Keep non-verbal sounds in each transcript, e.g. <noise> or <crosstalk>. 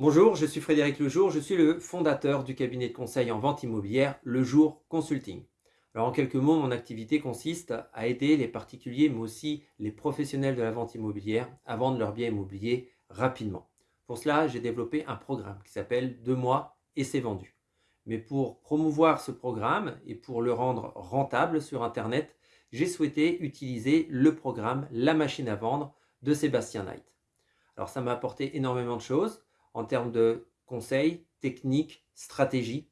Bonjour, je suis Frédéric Lejour, je suis le fondateur du cabinet de conseil en vente immobilière Le Jour Consulting. Alors en quelques mots, mon activité consiste à aider les particuliers mais aussi les professionnels de la vente immobilière à vendre leurs biens immobiliers rapidement. Pour cela, j'ai développé un programme qui s'appelle « Deux mois et c'est vendu ». Mais pour promouvoir ce programme et pour le rendre rentable sur Internet, j'ai souhaité utiliser le programme La machine à vendre de Sébastien Knight. Alors ça m'a apporté énormément de choses en termes de conseils, techniques, stratégies.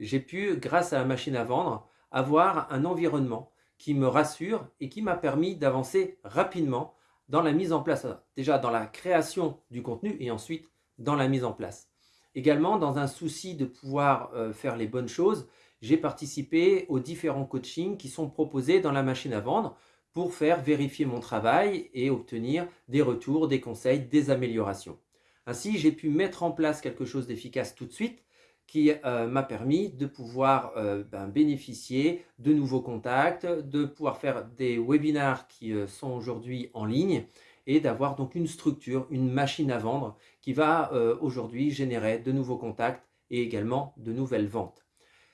J'ai pu, grâce à la machine à vendre, avoir un environnement qui me rassure et qui m'a permis d'avancer rapidement dans la mise en place, déjà dans la création du contenu et ensuite dans la mise en place. Également, dans un souci de pouvoir euh, faire les bonnes choses, j'ai participé aux différents coachings qui sont proposés dans la machine à vendre pour faire vérifier mon travail et obtenir des retours, des conseils, des améliorations. Ainsi, j'ai pu mettre en place quelque chose d'efficace tout de suite qui euh, m'a permis de pouvoir euh, ben, bénéficier de nouveaux contacts, de pouvoir faire des webinars qui euh, sont aujourd'hui en ligne et d'avoir donc une structure, une machine à vendre qui va aujourd'hui générer de nouveaux contacts et également de nouvelles ventes.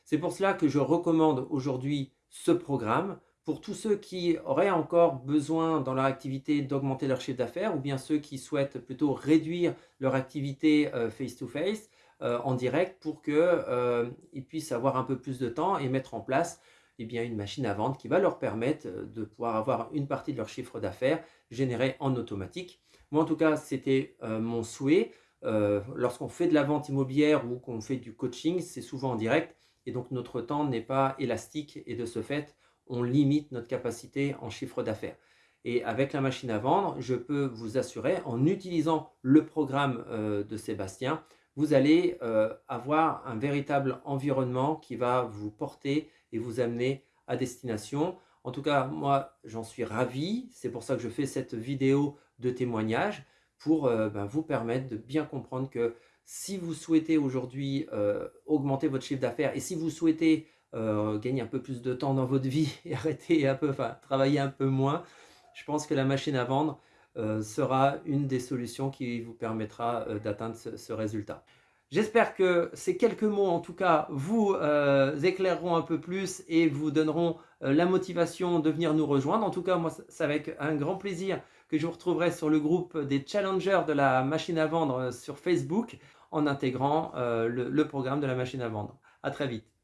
C'est pour cela que je recommande aujourd'hui ce programme pour tous ceux qui auraient encore besoin dans leur activité d'augmenter leur chiffre d'affaires ou bien ceux qui souhaitent plutôt réduire leur activité euh, face-to-face euh, en direct pour qu'ils euh, puissent avoir un peu plus de temps et mettre en place eh bien, une machine à vendre qui va leur permettre de pouvoir avoir une partie de leur chiffre d'affaires généré en automatique. Moi en tout cas c'était mon souhait. Lorsqu'on fait de la vente immobilière ou qu'on fait du coaching, c'est souvent en direct et donc notre temps n'est pas élastique et de ce fait, on limite notre capacité en chiffre d'affaires. Et avec la machine à vendre, je peux vous assurer, en utilisant le programme euh, de Sébastien, vous allez euh, avoir un véritable environnement qui va vous porter et vous amener à destination. En tout cas, moi, j'en suis ravi. C'est pour ça que je fais cette vidéo de témoignage pour euh, ben, vous permettre de bien comprendre que si vous souhaitez aujourd'hui augmenter votre chiffre d'affaires et si vous souhaitez euh, gagner un peu plus de temps dans votre vie <laughs> et arrêter un peu, enfin travailler un peu moins, je pense que la machine à vendre euh, sera une des solutions qui vous permettra euh, d'atteindre ce, résultat. J'espère que ces quelques mots, en tout cas, vous éclaireront un peu plus et vous donneront la motivation de venir nous rejoindre. En tout cas, moi, c'est avec un grand plaisir que je vous retrouverai sur le groupe des challengers de la machine à vendre sur Facebook en intégrant le programme de la machine à vendre. À très vite.